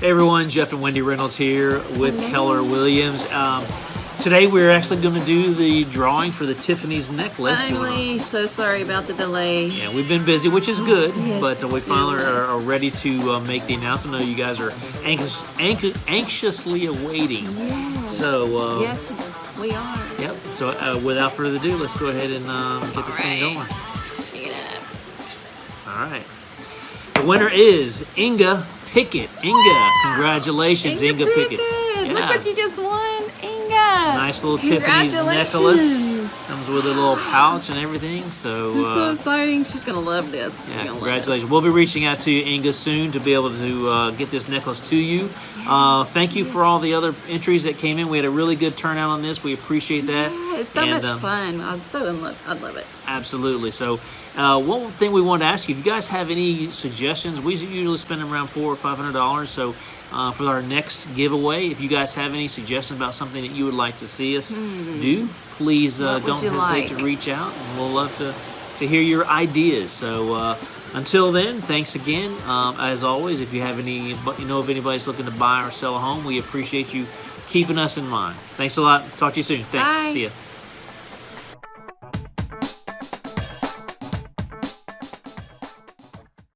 Hey everyone, Jeff and Wendy Reynolds here with Keller Williams. Um, today we're actually going to do the drawing for the Tiffany's necklace. Finally, so sorry about the delay. Yeah, we've been busy, which is good, Yes, but uh, we finally are, are ready to uh, make the announcement. I know you guys are anxious, anx- anxiously awaiting. Yes. So, uh, yes, we are. Yep. So uh, without further ado, let's go ahead and um, get this thing going. Pick it up. All right. The winner is Inga Pickett. Inga, congratulations, Inga, Inga Pickett. Pickett. Look Yeah. what you just won, Inga. Nice little Tiffany's necklace. Comes with a little pouch and everything. So, is so uh, exciting. She's gonna love this. Yeah, congratulations. We'll be reaching out to you, Inga, soon to be able to uh, get this necklace to you. Uh, thank you for all the other entries that came in. We had a really good turnout on this. We appreciate that. Yeah, it's so And, much um, fun. I'm so in love. I love it. Absolutely. So, uh, one thing we wanted to ask you: if you guys have any suggestions, we usually spend around four or five hundred dollars. So, uh, for our next giveaway, if you guys have any suggestions about something that you would like to see us do, please uh, don't hesitate like? to reach out, and we'll love to to hear your ideas. So. Uh, until then, thanks again. Um, as always, if you have any, but you know, if anybody's looking to buy or sell a home, we appreciate you keeping us in mind. Thanks a lot. Talk to you soon. Thanks. Bye. See ya.